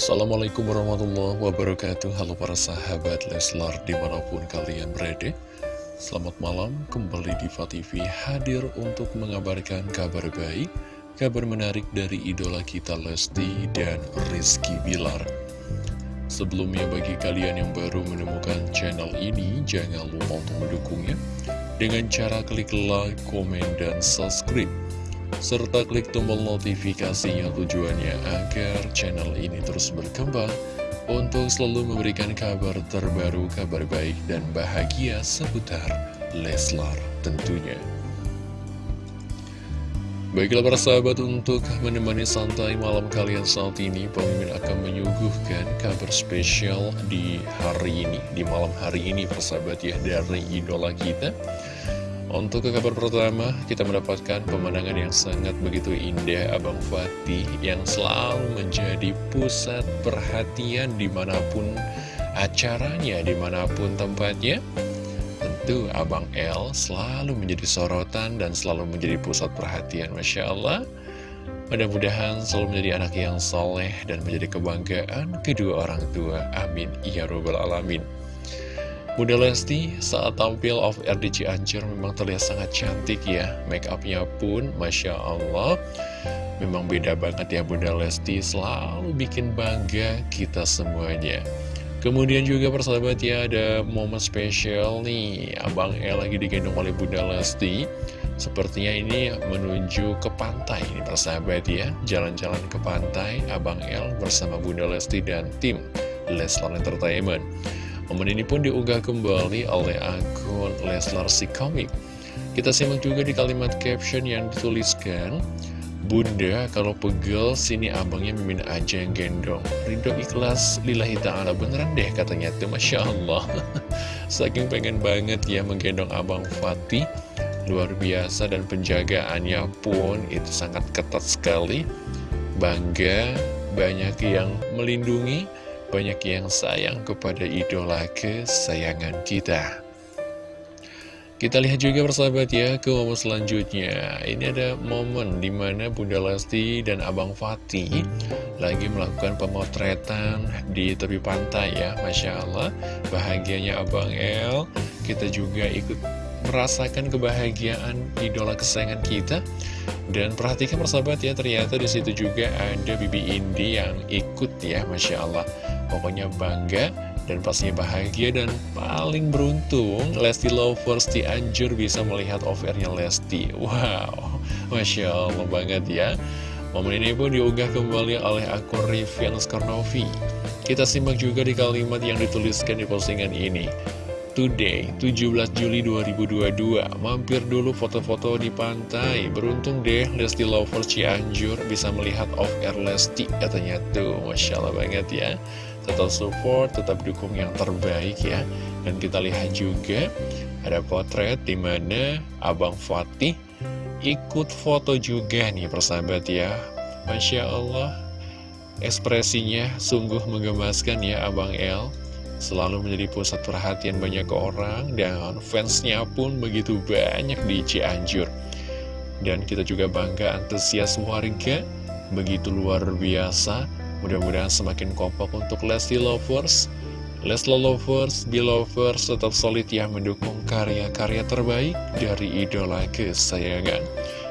Assalamualaikum warahmatullahi wabarakatuh. Halo para sahabat Leslar di mana pun kalian berada. Selamat malam kembali di TV hadir untuk mengabarkan kabar baik Kabar menarik dari idola kita Lesti dan Rizky Bilar. Sebelumnya bagi kalian yang baru menemukan channel ini Jangan lupa untuk mendukungnya. Dengan cara klik like, komen, dan subscribe serta klik tombol notifikasinya tujuannya agar channel ini terus berkembang untuk selalu memberikan kabar terbaru, kabar baik dan bahagia seputar Leslar tentunya. Baiklah para sahabat untuk menemani santai malam kalian saat ini Pemimpin akan menyuguhkan kabar spesial di hari ini Di malam hari ini persahabat ya dari idola kita untuk ke kabar pertama, kita mendapatkan pemandangan yang sangat begitu indah Abang Fatih yang selalu menjadi pusat perhatian di mana pun acaranya, di mana pun tempatnya. Tentu Abang L selalu menjadi sorotan dan selalu menjadi pusat perhatian, Masya Allah. Mudah-mudahan selalu menjadi anak yang soleh dan menjadi kebanggaan kedua orang tua. Amin. Ya Rabbal Alamin. Bunda Lesti saat tampil off air di Cianjur memang terlihat sangat cantik ya. Make upnya pun Masya Allah. Memang beda banget ya Bunda Lesti. Selalu bikin bangga kita semuanya. Kemudian juga persahabat ya ada momen spesial nih. Abang El lagi digendong oleh Bunda Lesti. Sepertinya ini menuju ke pantai ini persahabat ya. Jalan-jalan ke pantai Abang El bersama Bunda Lesti dan tim Leslar Entertainment Momen ini pun diunggah kembali oleh akun Leslar si Komik. Kita simak juga di kalimat caption yang dituliskan, Bunda, kalau pegel, sini abangnya mimin aja yang gendong. Ridho ikhlas, lillahi ta'ala, beneran deh katanya tuh, Masya Allah. Saking pengen banget ya menggendong abang Fatih, luar biasa dan penjagaannya pun itu sangat ketat sekali. Bangga, banyak yang melindungi, banyak yang sayang kepada idola kesayangan kita. Kita lihat juga persahabat ya ke momen selanjutnya. Ini ada momen di mana Bunda Lesti dan Abang Fatih Lagi melakukan pemotretan di tepi pantai ya. Masya Allah Bahagianya Abang El. Kita juga ikut merasakan kebahagiaan idola kesayangan kita. Dan perhatikan persahabat ya ternyata di situ juga ada Bibi Indi yang ikut ya Masya Allah Pokoknya bangga dan pastinya bahagia dan paling beruntung Lesti Lovers Anjur bisa melihat offernya Lesti. Wow, Masya Allah banget ya. Momen ini pun diunggah kembali oleh akun Rivian Skarnovi Kita simak juga di kalimat yang dituliskan di postingan ini. Today, 17 Juli 2022 Mampir dulu foto-foto di pantai. Beruntung deh Lesti Lovers Cianjur bisa melihat off-air Lesti Katanya tuh, Masya Allah banget ya tetap support, tetap dukung yang terbaik ya. Dan kita lihat juga ada potret di mana Abang Fatih ikut foto juga nih persahabat ya. Masya Allah, ekspresinya sungguh menggemaskan ya Abang El. Selalu menjadi pusat perhatian banyak orang dan fansnya pun begitu banyak di Cianjur. Dan kita juga bangga antusias warga, begitu luar biasa Mudah-mudahan semakin kompak untuk Lesti Lovers. Leslie Lovers, Belovers tetap solid ya mendukung karya-karya terbaik dari idola kesayangan.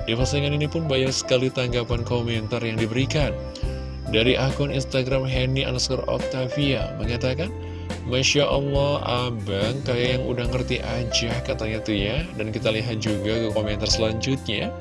Di postingan ini pun banyak sekali tanggapan komentar yang diberikan. Dari akun Instagram Henny underscore Octavia mengatakan Masya Allah abang kayak yang udah ngerti aja katanya tuh ya. Dan kita lihat juga ke komentar selanjutnya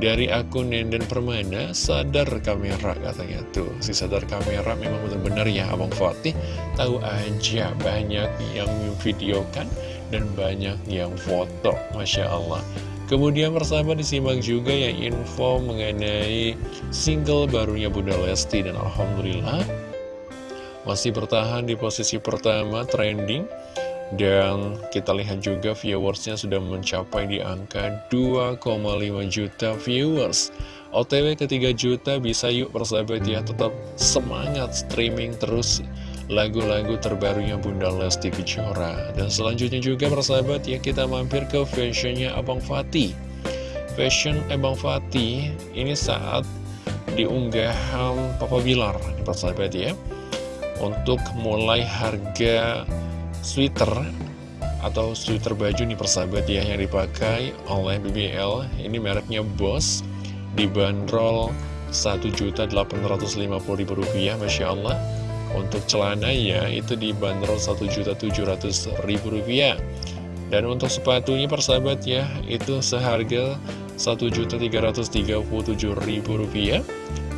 dari akun Nenden Permana sadar kamera katanya tuh. Si sadar kamera memang benar-benar ya Abang Fatih. Tahu aja banyak yang videokan dan banyak yang foto Masya Allah. Kemudian bersama disimak juga ya info mengenai single barunya Bunda Lesti dan Alhamdulillah masih bertahan di posisi pertama trending dan kita lihat juga viewersnya sudah mencapai di angka 2,5 juta viewers. OTW ke 3 juta bisa yuk persahabat ya Tetap semangat streaming terus lagu-lagu terbarunya Bunda Lesti Kejora. Dan selanjutnya juga persahabat ya kita mampir ke fashionnya Abang Fatih. Fashion Abang Fatih ini saat di unggahan Papa Bilar persahabat ya. Untuk mulai harga sweater atau sweater baju nih persahabat ya yang dipakai oleh BBL ini mereknya Boss dibanderol Rp1.850.000 Masya Allah. Untuk celana ya itu dibanderol Rp1.700.000 dan untuk sepatunya persahabat ya itu seharga Rp1.337.000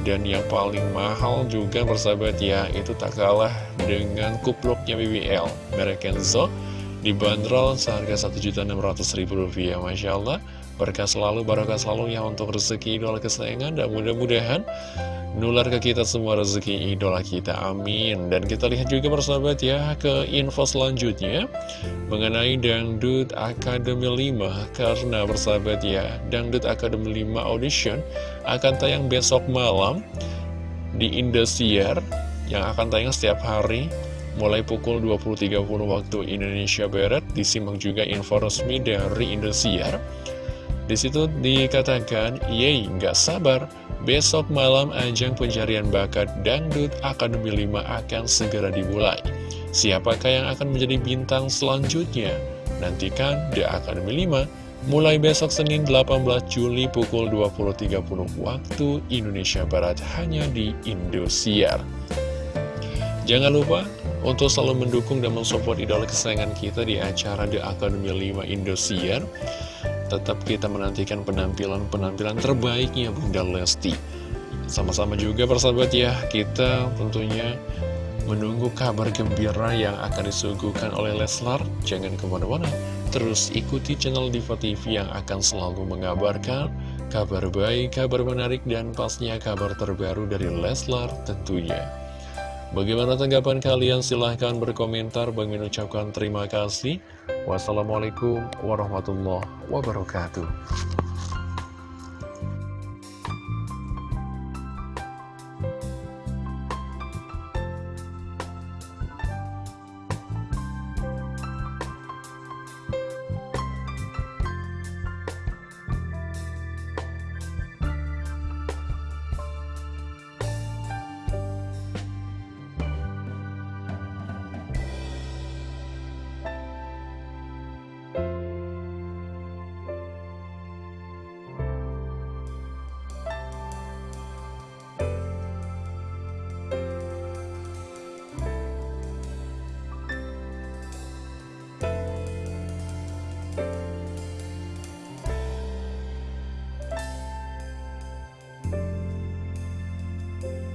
dan yang paling mahal juga persahabat ya itu tak kalah dengan kupluknya BBL merek Kenzo dibanderol seharga Rp1.600.000 Masya Allah berkah selalu, barokah selalu ya untuk rezeki idola kesayangan dan mudah-mudahan nular ke kita semua rezeki idola kita, amin. Dan kita lihat juga persahabat ya ke info selanjutnya mengenai Dangdut Academy 5 karena persahabat ya Dangdut Academy 5 audition akan tayang besok malam di Indosiar yang akan tayang setiap hari mulai pukul 20.30 waktu Indonesia Barat. Disimak juga info resmi dari Indosiar di situ dikatakan, Yeay, nggak sabar, besok malam ajang pencarian bakat Dangdut Akademi 5 akan segera dimulai. Siapakah yang akan menjadi bintang selanjutnya? Nantikan The Academy 5 mulai besok Senin 18 Juli pukul 20.30 waktu Indonesia Barat hanya di Indosiar. Jangan lupa untuk selalu mendukung dan mensupport idola kesayangan kita di acara The Academy 5 Indosiar tetap kita menantikan penampilan-penampilan terbaiknya Bunda Lesti. Sama-sama juga persahabat ya, kita tentunya menunggu kabar gembira yang akan disuguhkan oleh Leslar. Jangan ke mana-mana, terus ikuti channel Diva TV yang akan selalu mengabarkan kabar baik, kabar menarik, dan pastinya kabar terbaru dari Leslar tentunya. Bagaimana tanggapan kalian? Silahkan berkomentar. Bang mengucapkan terima kasih. Wassalamualaikum warahmatullahi wabarakatuh.